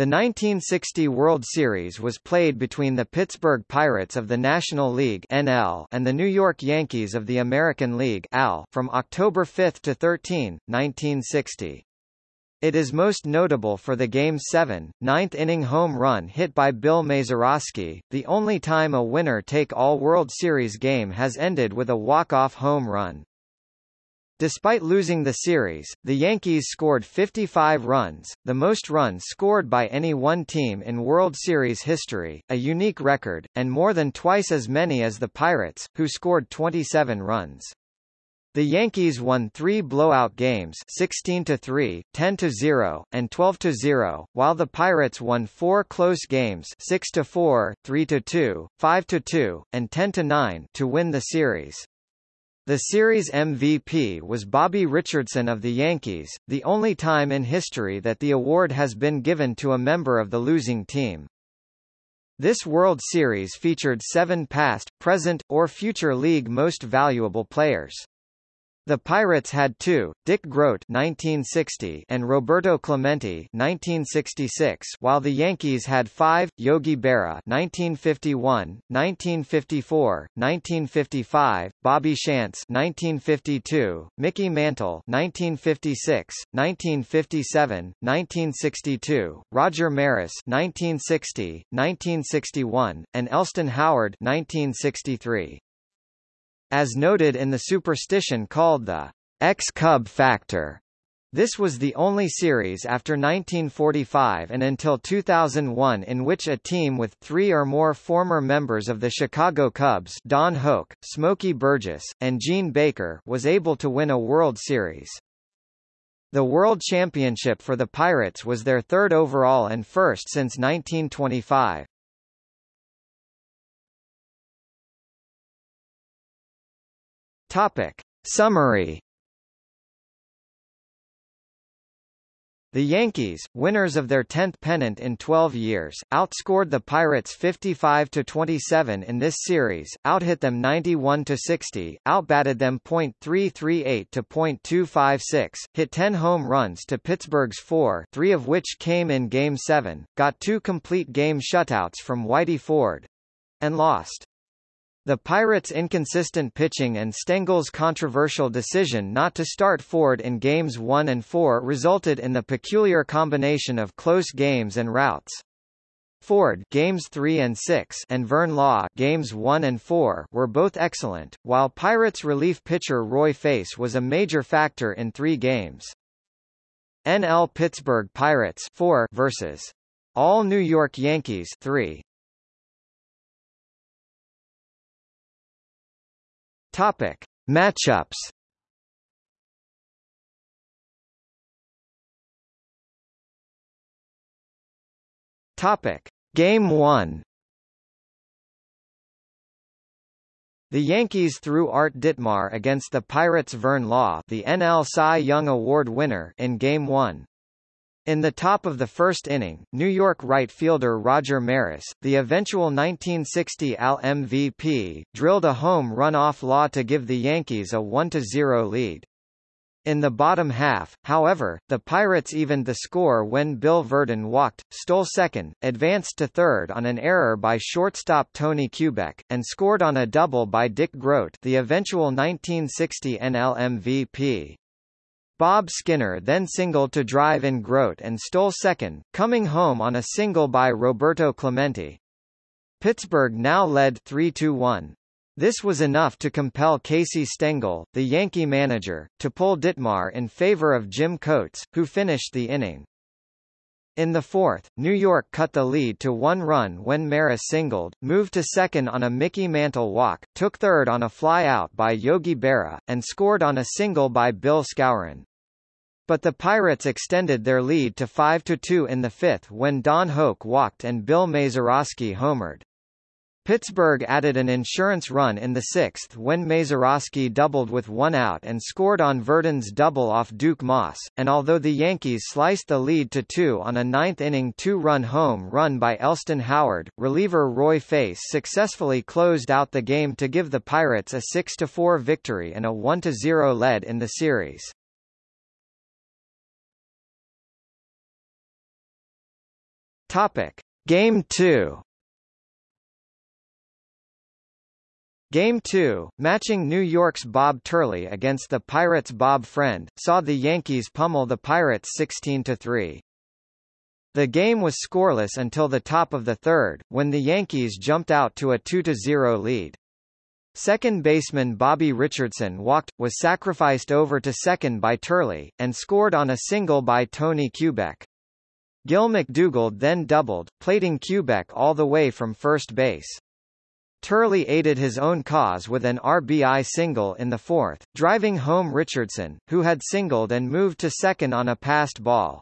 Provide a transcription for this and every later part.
The 1960 World Series was played between the Pittsburgh Pirates of the National League (NL) and the New York Yankees of the American League (AL) from October 5 to 13, 1960. It is most notable for the Game 7, ninth-inning home run hit by Bill Mazeroski, the only time a winner-take-all World Series game has ended with a walk-off home run. Despite losing the series, the Yankees scored 55 runs, the most runs scored by any one team in World Series history, a unique record, and more than twice as many as the Pirates, who scored 27 runs. The Yankees won three blowout games 16-3, 10-0, and 12-0, while the Pirates won four close games 6-4, 3-2, 5-2, and 10-9 to win the series. The series MVP was Bobby Richardson of the Yankees, the only time in history that the award has been given to a member of the losing team. This World Series featured seven past, present, or future league most valuable players. The Pirates had two, Dick Groat 1960 and Roberto Clemente 1966, while the Yankees had five, Yogi Berra 1951, 1954, 1955, Bobby Shantz 1952, Mickey Mantle 1956, 1957, 1962, Roger Maris 1960, 1961, and Elston Howard 1963. As noted in the superstition called the Ex-Cub factor, this was the only series after 1945 and until 2001 in which a team with three or more former members of the Chicago Cubs Don Hoak, Smokey Burgess, and Gene Baker was able to win a World Series. The World Championship for the Pirates was their third overall and first since 1925. Topic. Summary The Yankees, winners of their 10th pennant in 12 years, outscored the Pirates 55-27 in this series, outhit them 91-60, outbatted them .338 to .256, hit 10 home runs to Pittsburgh's 4 three of which came in Game 7, got two complete game shutouts from Whitey Ford—and lost. The Pirates' inconsistent pitching and Stengel's controversial decision not to start Ford in Games 1 and 4 resulted in the peculiar combination of close games and routs. Ford Games 3 and 6 and Vern Law Games 1 and 4 were both excellent, while Pirates relief pitcher Roy Face was a major factor in 3 games. NL Pittsburgh Pirates 4 versus All New York Yankees 3 Topic: Matchups. Topic: Game 1. The Yankees threw Art Ditmar against the Pirates' Vern Law, the NL Cy Young Award winner, in Game 1. In the top of the first inning, New York right fielder Roger Maris, the eventual 1960 AL MVP, drilled a home run off Law to give the Yankees a 1-0 lead. In the bottom half, however, the Pirates evened the score when Bill Virdon walked, stole second, advanced to third on an error by shortstop Tony Kubek, and scored on a double by Dick Groat the eventual 1960 NL MVP. Bob Skinner then singled to drive in Groat and stole second, coming home on a single by Roberto Clemente. Pittsburgh now led 3-1. This was enough to compel Casey Stengel, the Yankee manager, to pull Ditmar in favor of Jim Coates, who finished the inning. In the fourth, New York cut the lead to one run when Maris singled, moved to second on a Mickey Mantle walk, took third on a fly-out by Yogi Berra, and scored on a single by Bill Skowron. But the Pirates extended their lead to 5-2 in the fifth when Don Hoak walked and Bill Mazeroski homered. Pittsburgh added an insurance run in the sixth when Mazeroski doubled with one out and scored on Virdon's double off Duke Maas, and although the Yankees sliced the lead to two on a ninth-inning two-run home run by Elston Howard, reliever Roy Face successfully closed out the game to give the Pirates a 6-4 victory and a 1-0 lead in the series. Topic: Game 2 Game 2, matching New York's Bob Turley against the Pirates' Bob Friend, saw the Yankees pummel the Pirates 16-3. The game was scoreless until the top of the third, when the Yankees jumped out to a 2-0 lead. Second baseman Bobby Richardson walked, was sacrificed over to second by Turley, and scored on a single by Tony Kubek. Gil McDougald then doubled, plating Kubek all the way from first base. Turley aided his own cause with an RBI single in the fourth, driving home Richardson, who had singled and moved to second on a passed ball.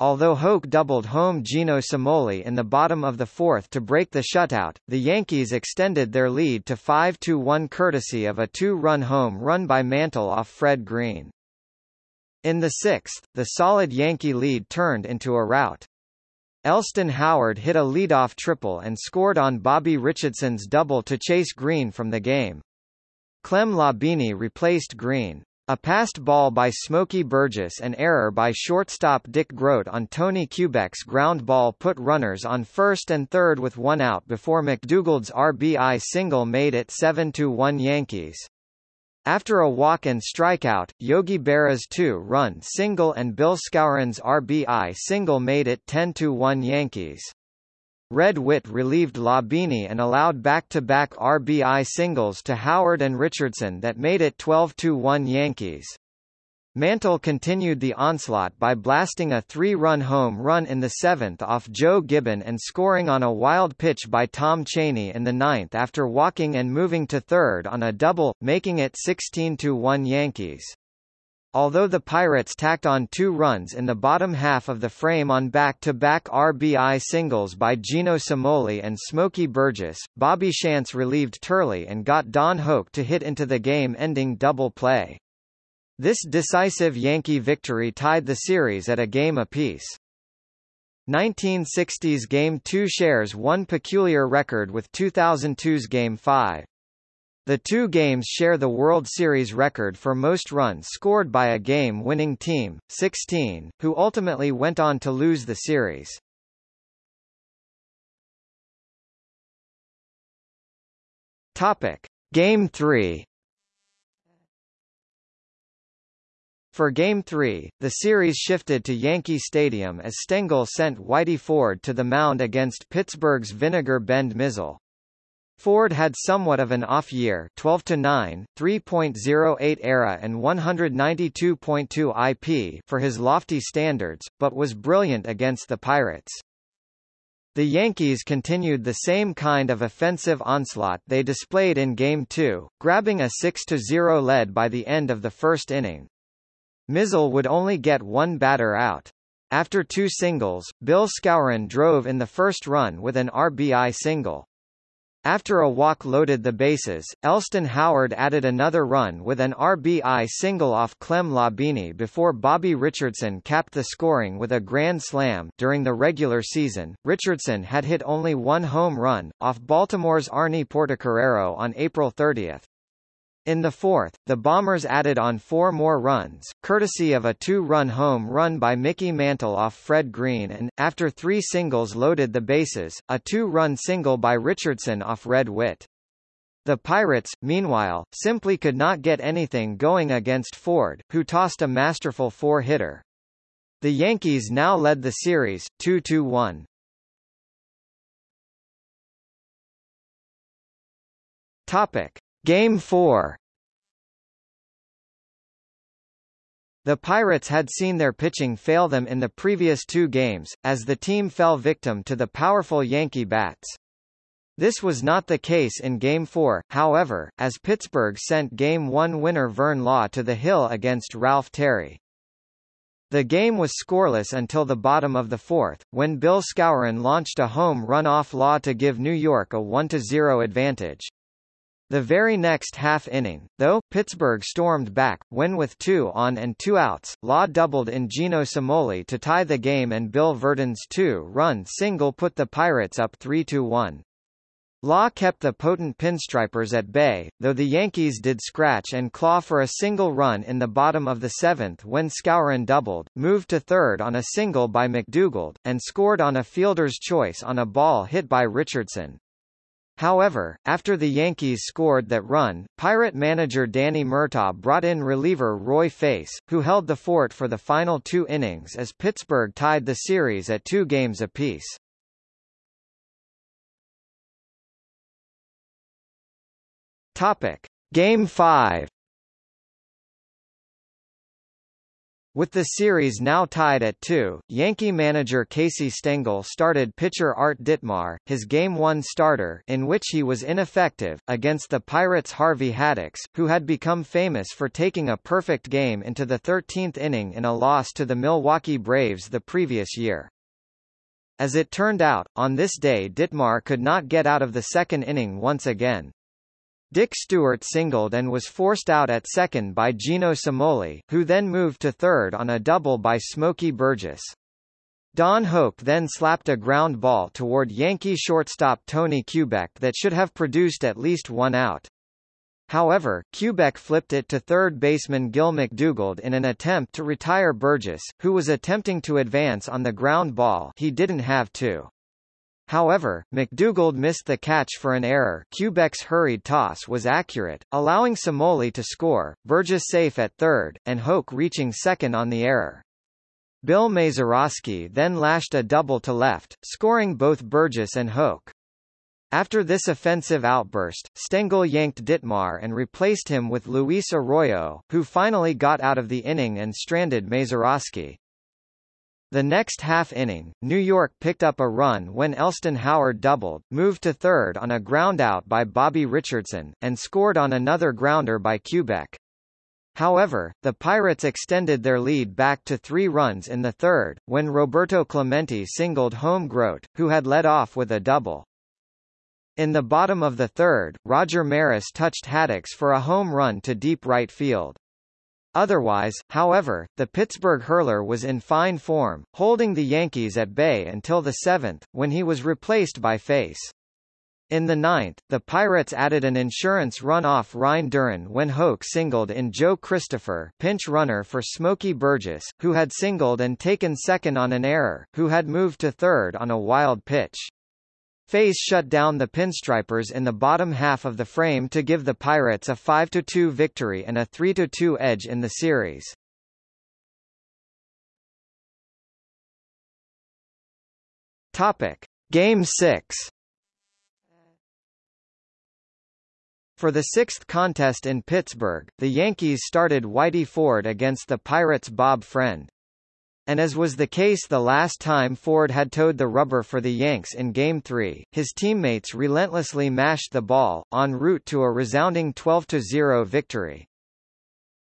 Although Hoak doubled home Gino Cimoli in the bottom of the fourth to break the shutout, the Yankees extended their lead to 5-1 courtesy of a two-run home run by Mantle off Fred Green. In the sixth, the solid Yankee lead turned into a rout. Elston Howard hit a leadoff triple and scored on Bobby Richardson's double to chase Green from the game. Clem Labine replaced Green. A passed ball by Smokey Burgess and error by shortstop Dick Groat on Tony Kubek's ground ball put runners on first and third with one out before McDougald's RBI single made it 7-1 Yankees. After a walk and strikeout, Yogi Berra's two-run single and Bill Skowron's RBI single made it 10-1 Yankees. Red Witt relieved Labine and allowed back-to-back -back RBI singles to Howard and Richardson that made it 12-1 Yankees. Mantle continued the onslaught by blasting a three-run home run in the seventh off Joe Gibbon and scoring on a wild pitch by Tom Cheney in the ninth after walking and moving to third on a double, making it 16-1 Yankees. Although the Pirates tacked on two runs in the bottom half of the frame on back-to-back -back RBI singles by Gino Cimoli and Smokey Burgess, Bobby Shantz relieved Turley and got Don Hoak to hit into the game-ending double play. This decisive Yankee victory tied the series at a game apiece. 1960's Game 2 shares one peculiar record with 2002's Game 5. The two games share the World Series record for most runs scored by a game-winning team, 16, who ultimately went on to lose the series. Topic: Game 3 For Game 3, the series shifted to Yankee Stadium as Stengel sent Whitey Ford to the mound against Pittsburgh's Vinegar Bend Mizell. Ford had somewhat of an off year 12 to 9, 3.08 ERA and 192.2 IP for his lofty standards, but was brilliant against the Pirates. The Yankees continued the same kind of offensive onslaught they displayed in Game 2, grabbing a 6-0 lead by the end of the first inning. Mizell would only get one batter out. After two singles, Bill Skowron drove in the first run with an RBI single. After a walk loaded the bases, Elston Howard added another run with an RBI single off Clem Labine before Bobby Richardson capped the scoring with a grand slam. During the regular season, Richardson had hit only one home run, off Baltimore's Arnie Portocarrero on April 30. In the fourth, the Bombers added on four more runs, courtesy of a two-run home run by Mickey Mantle off Fred Green and, after three singles loaded the bases, a two-run single by Richardson off Red Witt. The Pirates, meanwhile, simply could not get anything going against Ford, who tossed a masterful four-hitter. The Yankees now led the series, 2-1. Topic. Game 4 The Pirates had seen their pitching fail them in the previous two games, as the team fell victim to the powerful Yankee bats. This was not the case in Game 4, however, as Pittsburgh sent Game 1 winner Vern Law to the hill against Ralph Terry. The game was scoreless until the bottom of the fourth, when Bill Skowron launched a home run off Law to give New York a 1-0 advantage. The very next half inning, though, Pittsburgh stormed back, when with two on and two outs, Law doubled in Gino Cimoli to tie the game and Bill Virdon's two-run single put the Pirates up 3-1. Law kept the potent pinstripers at bay, though the Yankees did scratch and claw for a single run in the bottom of the seventh when Skowron doubled, moved to third on a single by McDougald, and scored on a fielder's choice on a ball hit by Richardson. However, after the Yankees scored that run, Pirate manager Danny Murtaugh brought in reliever Roy Face, who held the fort for the final two innings as Pittsburgh tied the series at two games apiece. Topic: Game 5. With the series now tied at 2, Yankee manager Casey Stengel started pitcher Art Ditmar, his Game 1 starter in which he was ineffective, against the Pirates' Harvey Haddix, who had become famous for taking a perfect game into the 13th inning in a loss to the Milwaukee Braves the previous year. As it turned out, on this day Ditmar could not get out of the second inning once again. Dick Stuart singled and was forced out at second by Gino Cimoli, who then moved to third on a double by Smokey Burgess. Don Hoak then slapped a ground ball toward Yankee shortstop Tony Kubek that should have produced at least one out. However, Kubek flipped it to third baseman Gil McDougald in an attempt to retire Burgess, who was attempting to advance on the ground ball he didn't have to. However, McDougald missed the catch for an error Kubek's hurried toss was accurate, allowing Cimoli to score, Burgess safe at third, and Hoak reaching second on the error. Bill Mazeroski then lashed a double to left, scoring both Burgess and Hoak. After this offensive outburst, Stengel yanked Ditmar and replaced him with Luis Arroyo, who finally got out of the inning and stranded Mazeroski. The next half inning, New York picked up a run when Elston Howard doubled, moved to third on a groundout by Bobby Richardson, and scored on another grounder by Kubek. However, the Pirates extended their lead back to three runs in the third, when Roberto Clemente singled home Groat, who had led off with a double. In the bottom of the third, Roger Maris touched Haddix for a home run to deep right field. Otherwise, however, the Pittsburgh hurler was in fine form, holding the Yankees at bay until the seventh, when he was replaced by Face. In the ninth, the Pirates added an insurance run off Ryne Duren when Hoak singled in Joe Christopher pinch runner for Smokey Burgess, who had singled and taken second on an error, who had moved to third on a wild pitch. Face shut down the Pinstripers in the bottom half of the frame to give the Pirates a 5-2 victory and a 3-2 edge in the series. Topic: Game 6. For the sixth contest in Pittsburgh, the Yankees started Whitey Ford against the Pirates' Bob Friend. And as was the case the last time Ford had toed the rubber for the Yanks in Game 3, his teammates relentlessly mashed the ball, en route to a resounding 12-0 victory.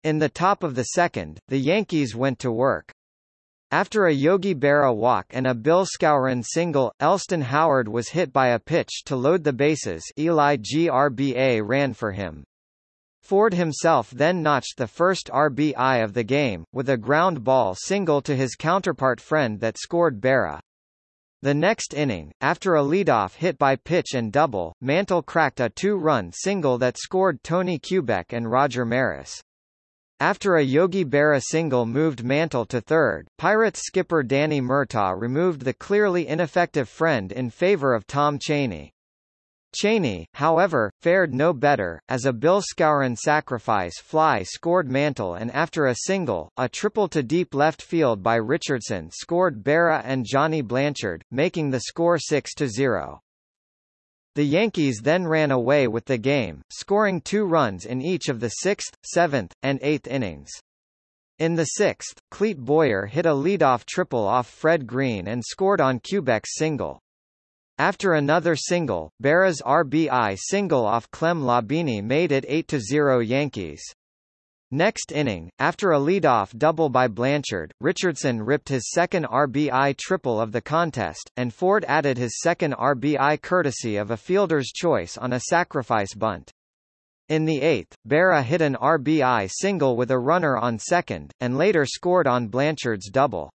In the top of the second, the Yankees went to work. After a Yogi Berra walk and a Bill Skowron single, Elston Howard was hit by a pitch to load the bases Eli Grba ran for him. Ford himself then notched the first RBI of the game, with a ground ball single to his counterpart Friend that scored Berra. The next inning, after a leadoff hit by pitch and double, Mantle cracked a two-run single that scored Tony Kubek and Roger Maris. After a Yogi Berra single moved Mantle to third, Pirates skipper Danny Murtaugh removed the clearly ineffective Friend in favor of Tom Cheney. Cheney, however, fared no better, as a Bill Skowron sacrifice fly scored Mantle and after a single, a triple to deep left field by Richardson scored Berra and Johnny Blanchard, making the score 6-0. The Yankees then ran away with the game, scoring two runs in each of the sixth, seventh, and eighth innings. In the sixth, Clete Boyer hit a leadoff triple off Fred Green and scored on Kubek's single. After another single, Berra's RBI single off Clem Labine made it 8-0 Yankees. Next inning, after a leadoff double by Blanchard, Richardson ripped his second RBI triple of the contest, and Ford added his second RBI courtesy of a fielder's choice on a sacrifice bunt. In the eighth, Berra hit an RBI single with a runner on second, and later scored on Blanchard's double.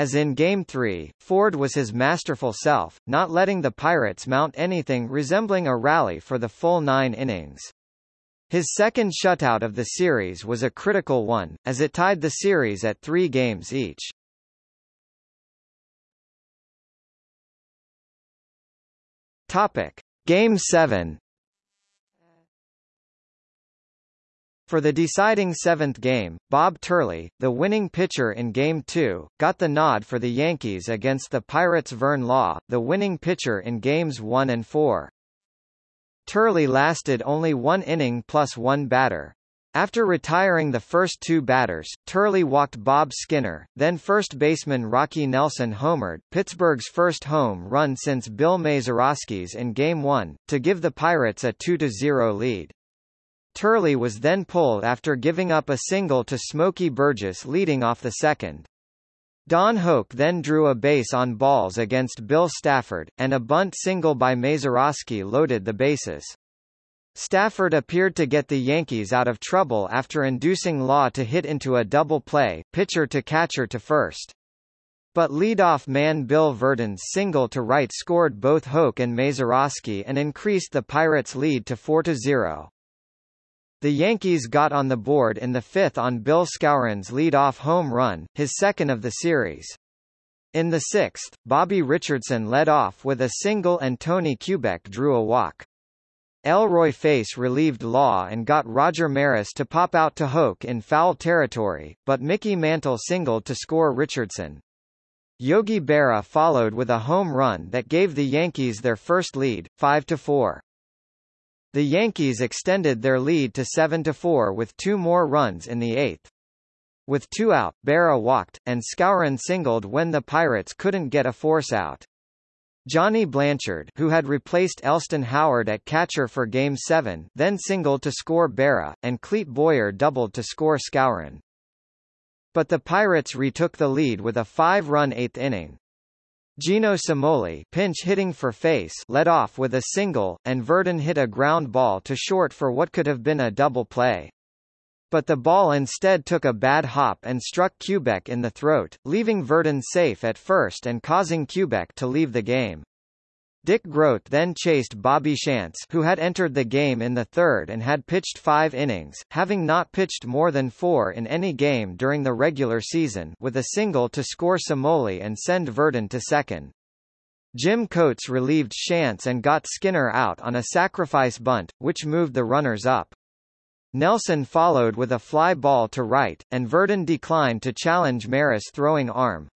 As in Game 3, Ford was his masterful self, not letting the Pirates mount anything resembling a rally for the full nine innings. His second shutout of the series was a critical one, as it tied the series at three games each. Topic. Game 7 For the deciding seventh game, Bob Turley, the winning pitcher in Game 2, got the nod for the Yankees against the Pirates' Vern Law, the winning pitcher in Games 1 and 4. Turley lasted only one inning plus one batter. After retiring the first two batters, Turley walked Bob Skinner, then first baseman Rocky Nelson homered, Pittsburgh's first home run since Bill Mazeroski's in Game 1, to give the Pirates a 2-0 lead. Turley was then pulled after giving up a single to Smokey Burgess leading off the second. Don Hoak then drew a base on balls against Bill Stafford, and a bunt single by Mazeroski loaded the bases. Stafford appeared to get the Yankees out of trouble after inducing Law to hit into a double play, pitcher to catcher to first. But leadoff man Bill Virdon's single to right scored both Hoak and Mazeroski and increased the Pirates' lead to 4-0. The Yankees got on the board in the fifth on Bill Skowron's leadoff home run, his second of the series. In the sixth, Bobby Richardson led off with a single and Tony Kubek drew a walk. Elroy Face relieved Law and got Roger Maris to pop out to Hoak in foul territory, but Mickey Mantle singled to score Richardson. Yogi Berra followed with a home run that gave the Yankees their first lead, 5-4. The Yankees extended their lead to 7-4 with two more runs in the eighth. With two out, Berra walked, and Skowron singled when the Pirates couldn't get a force out. Johnny Blanchard, who had replaced Elston Howard at catcher for Game 7, then singled to score Berra, and Clete Boyer doubled to score Skowron. But the Pirates retook the lead with a five-run eighth inning. Gino Cimoli pinch hitting for Face led off with a single, and Virdon hit a ground ball to short for what could have been a double play. But the ball instead took a bad hop and struck Kubek in the throat, leaving Virdon safe at first and causing Kubek to leave the game. Dick Groat then chased Bobby Shantz who had entered the game in the third and had pitched five innings, having not pitched more than four in any game during the regular season with a single to score Cimoli and send Virdon to second. Jim Coates relieved Shantz and got Skinner out on a sacrifice bunt, which moved the runners up. Nelson followed with a fly ball to right, and Virdon declined to challenge Maris' throwing arm.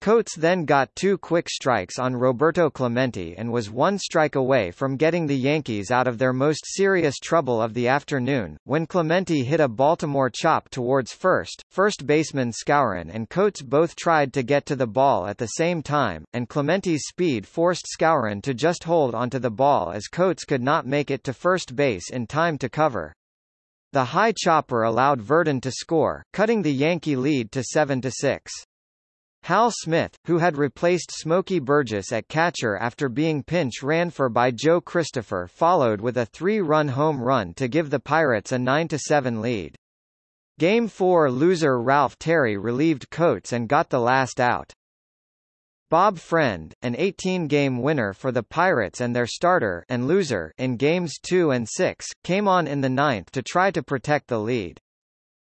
Coates then got two quick strikes on Roberto Clemente and was one strike away from getting the Yankees out of their most serious trouble of the afternoon, when Clemente hit a Baltimore chop towards first. First baseman Skowron and Coates both tried to get to the ball at the same time, and Clemente's speed forced Skowron to just hold onto the ball as Coates could not make it to first base in time to cover. The high chopper allowed Virdon to score, cutting the Yankee lead to 7-6. Hal Smith, who had replaced Smokey Burgess at catcher after being pinch ran for by Joe Christopher followed with a three-run home run to give the Pirates a 9-7 lead. Game 4 loser Ralph Terry relieved Coates and got the last out. Bob Friend, an 18-game winner for the Pirates and their starter and loser in games 2 and 6, came on in the ninth to try to protect the lead.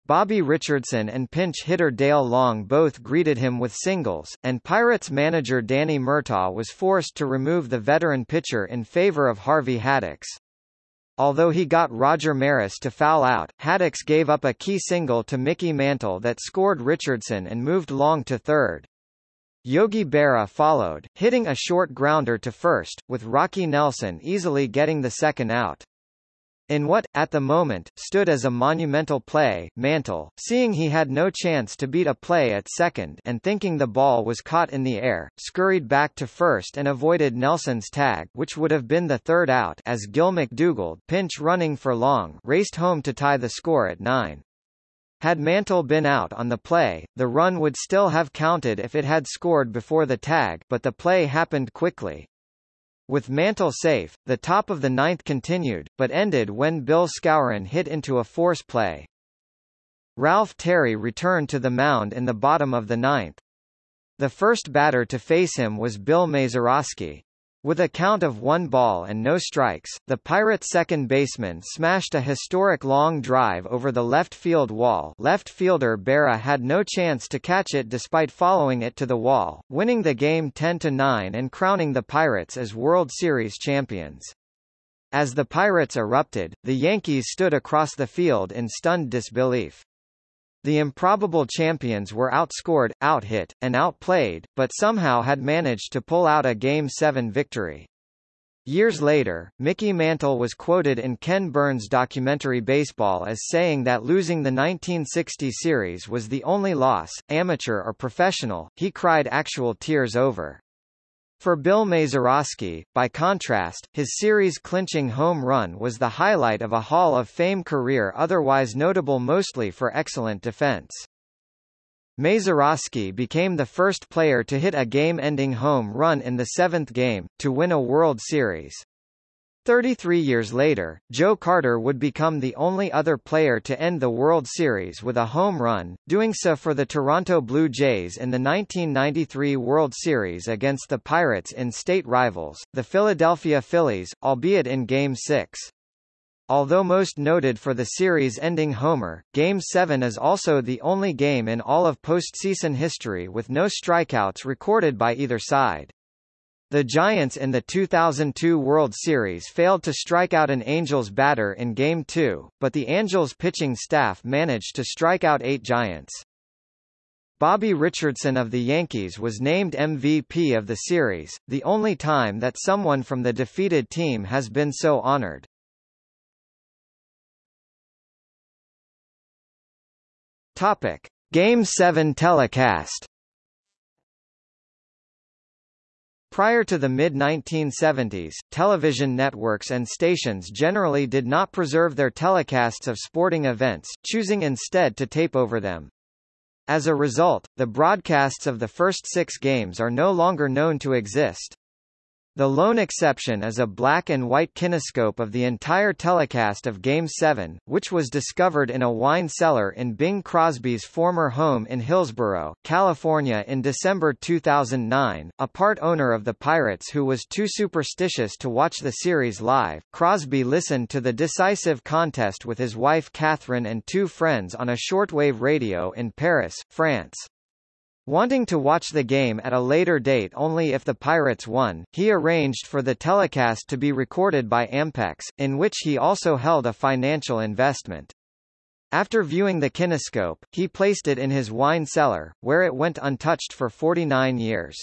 Bobby Richardson and pinch hitter Dale Long both greeted him with singles, and Pirates manager Danny Murtaugh was forced to remove the veteran pitcher in favor of Harvey Haddix. Although he got Roger Maris to foul out, Haddix gave up a key single to Mickey Mantle that scored Richardson and moved Long to third. Yogi Berra followed, hitting a short grounder to first, with Rocky Nelson easily getting the second out. In what, at the moment, stood as a monumental play, Mantle, seeing he had no chance to beat a play at second and thinking the ball was caught in the air, scurried back to first and avoided Nelson's tag which would have been the third out as Gil McDougald pinch running for Long raced home to tie the score at 9. Had Mantle been out on the play, the run would still have counted if it had scored before the tag but the play happened quickly. With Mantle safe, the top of the ninth continued, but ended when Bill Skowron hit into a force play. Ralph Terry returned to the mound in the bottom of the ninth. The first batter to face him was Bill Mazeroski. With a count of one ball and no strikes, the Pirates' second baseman smashed a historic long drive over the left field wall left fielder Berra had no chance to catch it despite following it to the wall, winning the game 10-9 and crowning the Pirates as World Series champions. As the Pirates erupted, the Yankees stood across the field in stunned disbelief. The improbable champions were outscored, outhit, and outplayed, but somehow had managed to pull out a Game 7 victory. Years later, Mickey Mantle was quoted in Ken Burns' documentary Baseball as saying that losing the 1960 series was the only loss, amateur or professional, he cried actual tears over. For Bill Mazeroski, by contrast, his series-clinching home run was the highlight of a Hall of Fame career otherwise notable mostly for excellent defense. Mazeroski became the first player to hit a game-ending home run in the seventh game, to win a World Series. 33 years later, Joe Carter would become the only other player to end the World Series with a home run, doing so for the Toronto Blue Jays in the 1993 World Series against the Pirates in state rivals, the Philadelphia Phillies, albeit in Game 6. Although most noted for the series-ending homer, Game 7 is also the only game in all of postseason history with no strikeouts recorded by either side. The Giants in the 2002 World Series failed to strike out an Angels batter in Game 2, but the Angels pitching staff managed to strike out eight Giants. Bobby Richardson of the Yankees was named MVP of the series, the only time that someone from the defeated team has been so honored. Topic: Game 7 telecast Prior to the mid-1970s, television networks and stations generally did not preserve their telecasts of sporting events, choosing instead to tape over them. As a result, the broadcasts of the first six games are no longer known to exist. The lone exception is a black and white kinescope of the entire telecast of Game 7, which was discovered in a wine cellar in Bing Crosby's former home in Hillsborough, California in December 2009. A part owner of the Pirates who was too superstitious to watch the series live, Crosby listened to the decisive contest with his wife Kathryn and two friends on a shortwave radio in Paris, France. Wanting to watch the game at a later date only if the Pirates won, he arranged for the telecast to be recorded by Ampex, in which he also held a financial investment. After viewing the kinescope, he placed it in his wine cellar, where it went untouched for 49 years.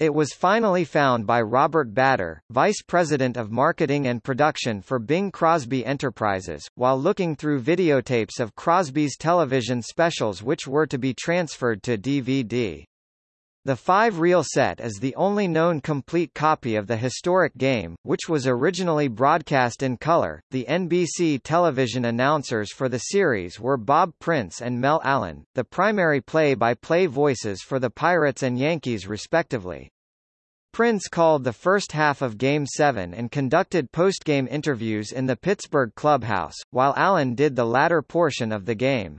It was finally found by Robert Bader, vice president of marketing and production for Bing Crosby Enterprises, while looking through videotapes of Crosby's television specials which were to be transferred to DVD. The five-reel set is the only known complete copy of the historic game, which was originally broadcast in color. The NBC television announcers for the series were Bob Prince and Mel Allen, the primary play-by-play -play voices for the Pirates and Yankees respectively. Prince called the first half of Game 7 and conducted postgame interviews in the Pittsburgh clubhouse, while Allen did the latter portion of the game.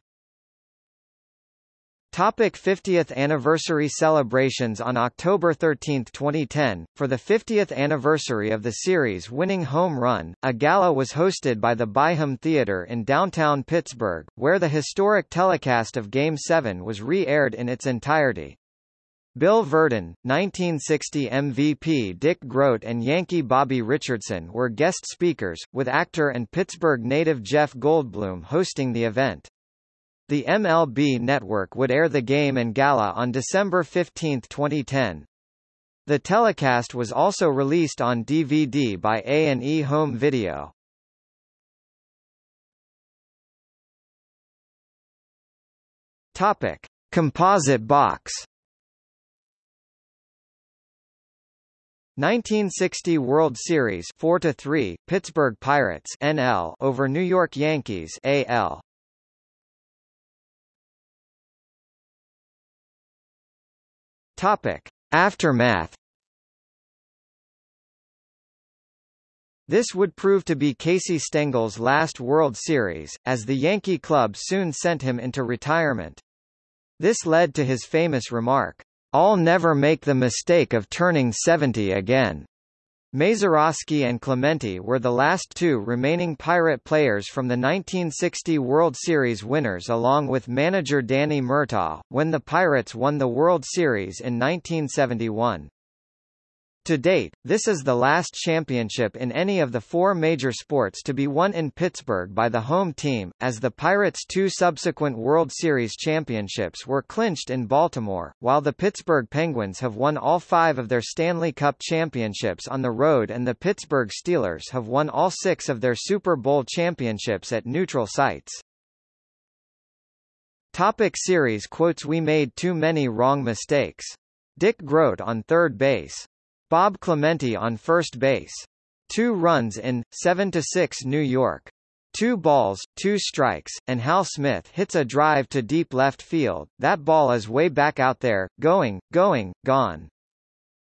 Topic 50th anniversary celebrations On October 13, 2010, for the 50th anniversary of the series winning home run, a gala was hosted by the Byham Theater in downtown Pittsburgh, where the historic telecast of Game 7 was re-aired in its entirety. Bill Virdon, 1960 MVP Dick Groat and Yankee Bobby Richardson were guest speakers, with actor and Pittsburgh native Jeff Goldblum hosting the event. The MLB network would air the game and gala on December 15, 2010. The telecast was also released on DVD by A&E Home Video. Topic: Composite box. 1960 World Series 4 3 Pittsburgh Pirates NL over New York Yankees AL Topic: Aftermath. This would prove to be Casey Stengel's last World Series, as the Yankee club soon sent him into retirement. This led to his famous remark, I'll never make the mistake of turning 70 again. Mazeroski and Clemente were the last two remaining Pirate players from the 1960 World Series winners along with manager Danny Murtaugh, when the Pirates won the World Series in 1971. To date, this is the last championship in any of the four major sports to be won in Pittsburgh by the home team, as the Pirates' two subsequent World Series championships were clinched in Baltimore, while the Pittsburgh Penguins have won all five of their Stanley Cup championships on the road and the Pittsburgh Steelers have won all six of their Super Bowl championships at neutral sites. Topic series quotes We made too many wrong mistakes. Dick Groat on third base. Bob Clemente on first base. Two runs in, 7-6 New York. Two balls, two strikes, and Hal Smith hits a drive to deep left field. That ball is way back out there, going, going, gone.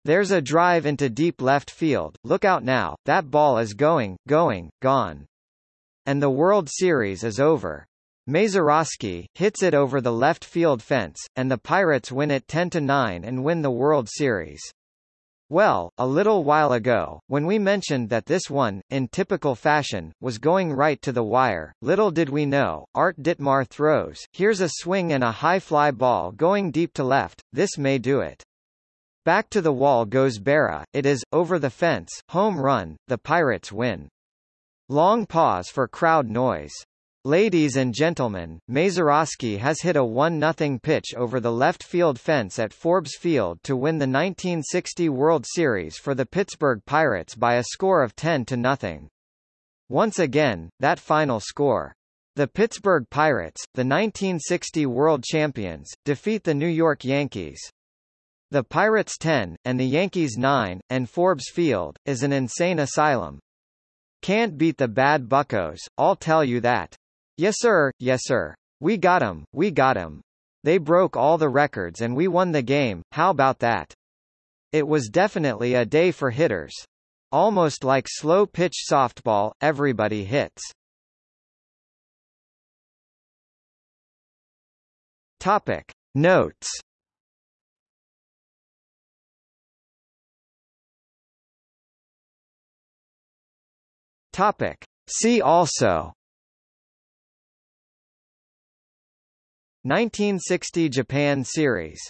There's a drive into deep left field, look out now, that ball is going, going, gone. And the World Series is over. Mazeroski hits it over the left field fence, and the Pirates win it 10-9 and win the World Series. Well, a little while ago, when we mentioned that this one, in typical fashion, was going right to the wire, little did we know, Art Ditmar throws, here's a swing and a high fly ball going deep to left, this may do it. Back to the wall goes Berra, it is, over the fence, home run, the Pirates win. Long pause for crowd noise. Ladies and gentlemen, Mazeroski has hit a 1-0 pitch over the left field fence at Forbes Field to win the 1960 World Series for the Pittsburgh Pirates by a score of 10 to nothing. Once again, that final score. The Pittsburgh Pirates, the 1960 world champions, defeat the New York Yankees. The Pirates 10, and the Yankees 9, and Forbes Field, is an insane asylum. Can't beat the bad buckos, I'll tell you that. Yes sir, yes sir. We got 'em, we got 'em. They broke all the records and we won the game, how about that? It was definitely a day for hitters. Almost like slow-pitch softball, everybody hits. Topic. Notes Topic. See also 1960 Japan Series